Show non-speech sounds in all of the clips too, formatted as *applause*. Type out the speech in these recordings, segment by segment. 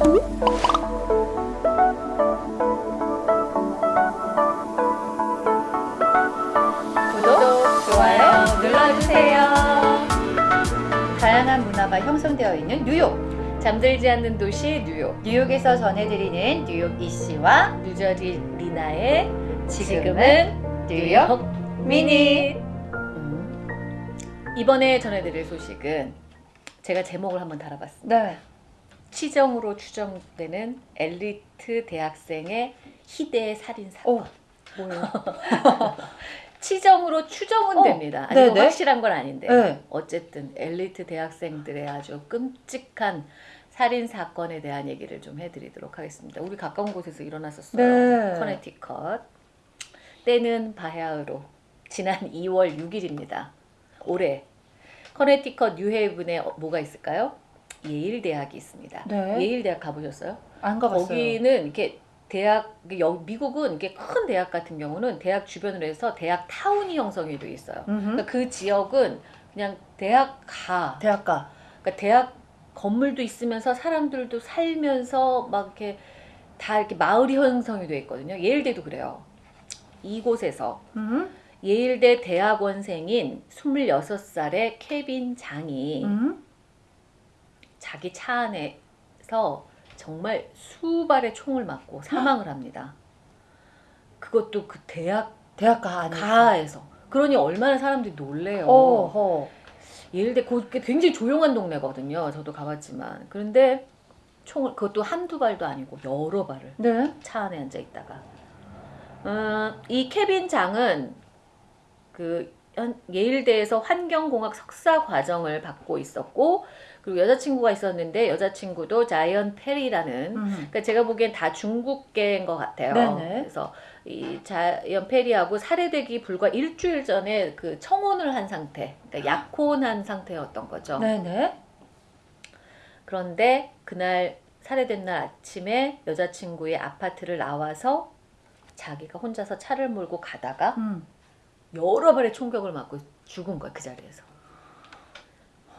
구독, 좋아요 눌러주세요. 다양한 문화가 형성되어 있는 뉴욕. 잠들지 않는 도시 뉴욕 뉴욕에서 전해드리는 뉴욕 이씨와 뉴저지 리나의 지금은 지금은 뉴욕 미니. 음. 이번에 전해드릴 소식은 제가 제목을 한번 달아봤습니다. 네. 치정으로 추정되는 엘리트 대학생의 희대의 살인 사건. 오, 뭐예요? *laughs* 치정으로 추정은 어, 됩니다. 아니 네네. 확실한 건 아닌데 네. 어쨌든 엘리트 대학생들의 아주 끔찍한 살인 사건에 대한 얘기를 좀 해드리도록 하겠습니다. 우리 가까운 곳에서 일어났었어요. 네. 커네티컷. 때는 바야흐로 지난 2월 6일입니다. 올해 커네티컷 뉴헤이븐에 어, 뭐가 있을까요? 예일 대학이 있습니다. 네. 예일 대학 가보셨어요? 안 가봤어요. 거기는 이렇게 대학 여- 미국은 이게 큰 대학 같은 경우는 대학 주변으로 해서 대학 타운이 형성이 돼 있어요. 음흠. 그러니까 그 지역은 그냥 대학가 대학가. 그러니까 대학 건물도 있으면서 사람들도 살면서 막 이렇게 다 이렇게 마을이 형성이 돼 있거든요. 예일대도 그래요. 이곳에서 음. 예일대 대학원생인 26살의 케빈 장이 음. 자기 차 안에서 정말 수발의 총을 맞고 사망을 합니다. 그것도 그 대학 대학가 안에. 가에서. 그러니 얼마나 사람들이 놀래요. 어허. 예일대 그게 굉장히 조용한 동네거든요. 저도 가봤지만. 그런데 총을 그것도 한두 발도 아니고 여러 발을 네. 차 안에 앉아 있다가 어, 이 케빈 장은 그 현- 예일대에서 환경공학 석사 과정을 받고 있었고 그리고 여자친구가 있었는데 여자친구도 자이언 페리라는 음. 그러니까 제가 보기엔 다 중국계인 것 같아요. 네네. 그래서 이 자이언 페리하고 살해되기 불과 일주일 전에 그 청혼을 한 상태, 그러니까 약혼한 상태였던 거죠. 네네. 그런데 그날 살해된 날 아침에 여자친구의 아파트를 나와서 자기가 혼자서 차를 몰고 가다가 음. 여러 발의 총격을 맞고 죽은 거야 그 자리에서.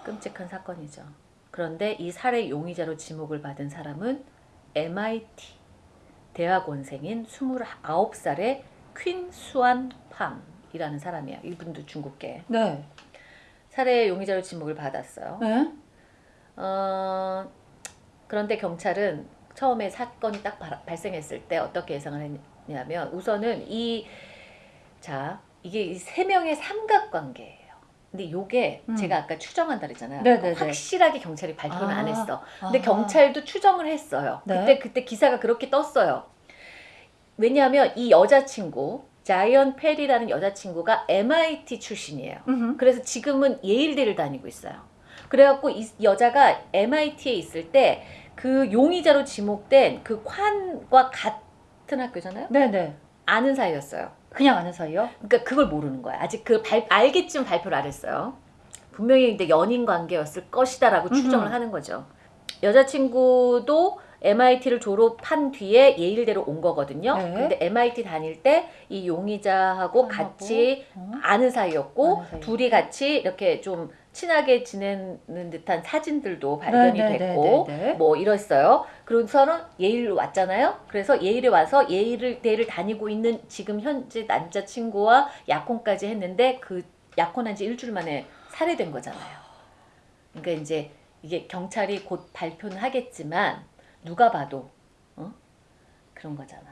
끔찍한 사건이죠. 그런데 이 살해 용의자로 지목을 받은 사람은 MIT 대학원생인 29살의 퀸 수안 팜이라는 사람이야. 이분도 중국계. 네. 살해 용의자로 지목을 받았어요. 네. 어, 그런데 경찰은 처음에 사건이 딱 발- 발생했을 때 어떻게 예상을 했냐면 우선은 이 자, 이게 이세 명의 삼각관계예요. 근데 요게 음. 제가 아까 추정한다 그랬잖아요. 네네네. 확실하게 경찰이 발표는 안 아, 했어. 근데 아. 경찰도 추정을 했어요. 네. 그때 그때 기사가 그렇게 떴어요. 왜냐하면 이 여자친구 자이언 페리라는 여자친구가 MIT 출신이에요. 음흠. 그래서 지금은 예일대를 다니고 있어요. 그래갖고 이 여자가 MIT에 있을 때 그 용의자로 지목된 그 콴과 같은 학교잖아요. 네네. 아는 사이였어요. 그냥 아는 사이요? 그러니까 그걸 모르는 거야. 아직 그 발, 알겠지만 발표를 안 했어요. 분명히 근데 연인 관계였을 것이다라고 음흠. 추정을 하는 거죠. 여자친구도 MIT를 졸업한 뒤에 예일대로 온 거거든요. 네. 근데 MIT 다닐 때 이 용의자하고 하고, 같이 어? 아는 사이였고 아는 사이였고. 둘이 같이 이렇게 좀 친하게 지내는 듯한 사진들도 발견이 네, 네, 됐고 네, 네, 네. 뭐 이랬어요. 그래서는 예일로 왔잖아요. 그래서 예일에 와서 예일을 대를 다니고 있는 지금 현재 남자친구와 약혼까지 했는데 그 약혼한 지 일주일 만에 살해된 거잖아요. 그러니까 이제 이게 경찰이 곧 발표는 하겠지만 누가 봐도 어? 그런 거잖아.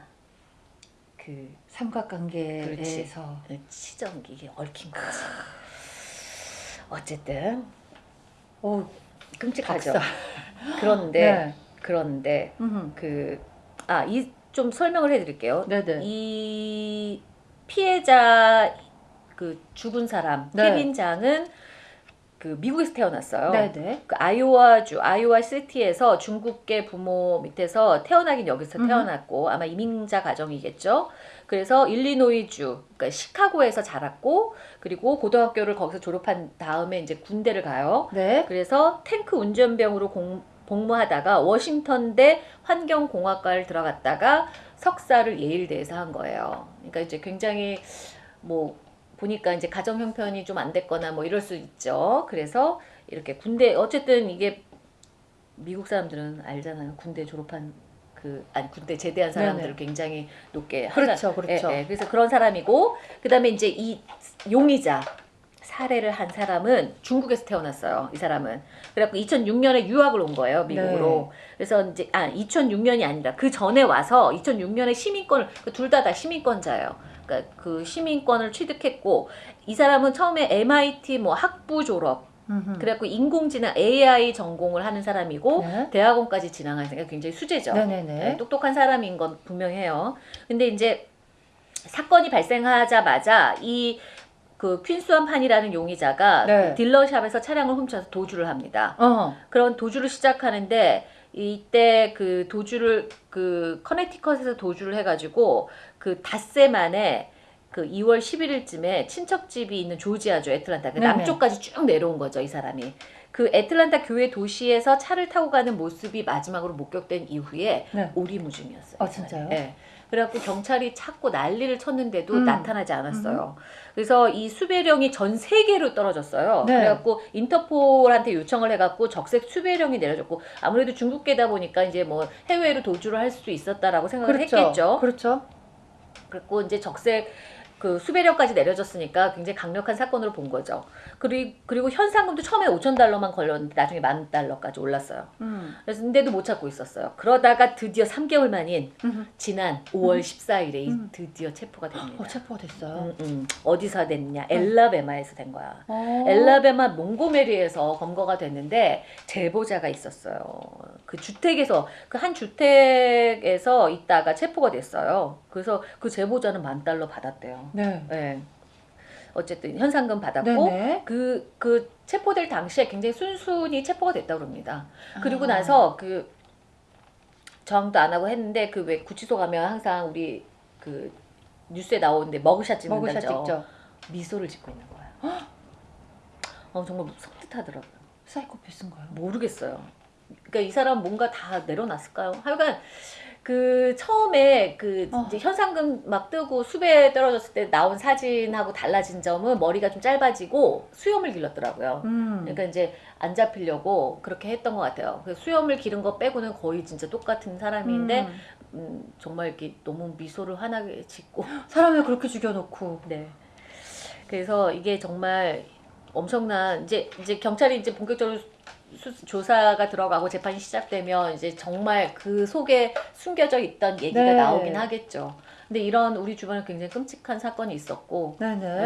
그 삼각관계에서 치정 이 게 얽힌 거지. 어쨌든 오 끔찍하죠. 박사. *laughs* 그런데 네. 그런데. 그 아 이 좀 설명을 해드릴게요. 네네. 이 피해자 그 죽은 사람 네. 케빈 장은 그 미국에서 태어났어요. 네네. 그 아이오와주 아이오와 시티에서 중국계 부모 밑에서 태어나긴 여기서. 태어났고 아마 이민자 가정이겠죠. 그래서 일리노이주 그러니까 시카고에서 자랐고 그리고 고등학교를 거기서 졸업한 다음에 이제 군대를 가요. 네. 그래서 탱크 운전병으로 공- 복무하다가 워싱턴대 환경공학과를 들어갔다가 석사를 예일대에서 한 거예요. 그러니까 이제 굉장히 뭐 보니까 이제 가정 형편이 좀 안 됐거나 뭐 이럴 수 있죠. 그래서 이렇게 군대 어쨌든 이게 미국 사람들은 알잖아요. 군대 졸업한 그 아니 군대 제대한 사람들을 네네. 굉장히 높게 그렇죠, 하자- 그렇죠. 예, 예. 그래서 그런 사람이고 그다음에 이제 이 용의자 살해를 한 사람은 중국에서 태어났어요. 이 사람은 그래갖고 2006년에 유학을 온 거예요 미국으로. 그래서 이제 아 2006년이 아니라 그 전에 와서 2006년에 시민권을 둘다다 시민권자예요. 그러니까 그 시민권을 취득했고 이 사람은 처음에 MIT 뭐 학부 졸업 음흠. 그래갖고 인공지능 AI 전공을 하는 사람이고 네. 대학원까지 진학한 생각 굉장히 수제죠. 네네네. 네, 똑똑한 사람인 건 분명해요. 근데 이제 사건이 발생하자마자 이 그 퀸스완 판이라는 용의자가 네. 그 딜러샵에서 차량을 훔쳐서 도주를 합니다. 어. 그런 도주를 시작하는데 이때 그 도주를 그 커네티컷에서 도주를 해가지고 그 닷새 만에 그 2월 11일쯤에 친척집이 있는 조지아주 애틀란타 그 네네. 남쪽까지 쭉 내려온 거죠 이 사람이 그 애틀란타 교회 도시에서 차를 타고 가는 모습이 마지막으로 목격된 이후에 네. 오리무중이었어요. 아. 진짜요? 네. 그래갖고 경찰이 찾고 난리를 쳤는데도 음. 나타나지 않았어요. 그래서 이 수배령이 전 세계로 떨어졌어요. 네. 그래갖고 인터폴한테 요청을 해갖고 적색 수배령이 내려졌고 아무래도 중국계다 보니까 이제 뭐 해외로 도주를 할 수도 있었다라고 생각을 그렇죠. 했겠죠. 그렇죠. 그리고 이제 적색 그 수배령까지 내려졌으니까 굉장히 강력한 사건으로 본 거죠. 그리고 그리고 현상금도 처음에 5천 달러만 걸렸는데 나중에 만 달러까지 올랐어요. 음. 그래서 근데도 못 찾고 있었어요. 그러다가 드디어 3개월 만인. 지난 5월 14일에 음. 드디어 체포가 됩니다. 어, 체포가 됐어요. 음, 음. 어디서 됐냐? 엘라베마에서 된 거야. 어. 엘라베마 몽고메리에서 검거가 됐는데 제보자가 있었어요. 그 주택에서 그 한 주택에서 있다가 체포가 됐어요. 그래서 그 제보자는 만 달러 받았대요. 네. 네. 어쨌든 현상금 받았고 네네. 그, 그 체포될 당시에 굉장히 순순히 체포가 됐다고 그럽니다. 그리고 아. 나서 그 저항도 안 하고 했는데 그 왜 구치소 가면 항상 우리 그 뉴스에 나오는데 머그샷 머그샷 찍는다죠. 찍죠. 미소를 짓고 있는 거야. 어 정말 섬뜩하더라고요. 사이코패스인가요? 모르겠어요. 그러니까 이 사람 뭔가 다 내려놨을까요? 하여간 그 처음에 그 어. 현상금 막 뜨고 수배 떨어졌을 때 나온 사진하고 달라진 점은 머리가 좀 짧아지고 수염을 길렀더라고요. 음. 그러니까 이제 안 잡히려고 그렇게 했던 것 같아요. 그 수염을 기른 거 빼고는 거의 진짜 똑같은 사람인데 음. 음, 정말 이렇게 너무 미소를 환하게 짓고 *laughs* 사람을 그렇게 죽여놓고 네. 그래서 이게 정말 엄청난 이제 이제 경찰이 이제 본격적으로 수, 조사가 들어가고 재판이 시작되면 이제 정말 그 속에 숨겨져 있던 얘기가 네. 나오긴 하겠죠. 근데 이런 우리 주변에 굉장히 끔찍한 사건이 있었고.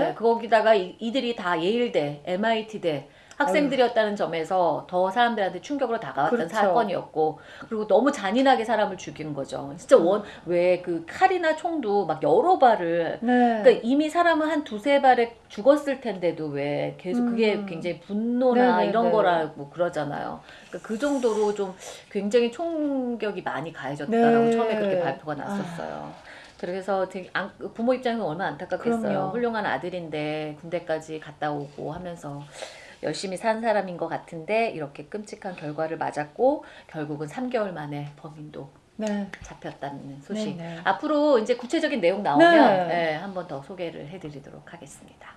네, 거기다가 이, 이들이 다 예일대, MIT대 학생들이었다는 점에서 더 사람들한테 충격으로 다가왔던 그렇죠. 사건이었고 그리고 너무 잔인하게 사람을 죽인 거죠. 진짜 음. 원왜 그 칼이나 총도 막 여러 발을 네. 그러니까 이미 사람은 한 두세 발에 죽었을 텐데도 왜 계속 그게 음. 굉장히 분노나 네네네. 이런 거라고 그러잖아요. 그러니까 그 정도로 좀 굉장히 총격이 많이 가해졌다라고 네. 처음에 그렇게 발표가 났었어요. 그래서 되게 안- 부모 입장에서 얼마나 안타깝겠어요. 그럼요. 훌륭한 아들인데 군대까지 갔다 오고 하면서 열심히 산 사람인 것 같은데 이렇게 끔찍한 결과를 맞았고 결국은 3개월 만에 범인도 네. 잡혔다는 소식. 네네. 앞으로 이제 구체적인 내용 나오면 네. 네, 한번 더 소개를 해드리도록 하겠습니다.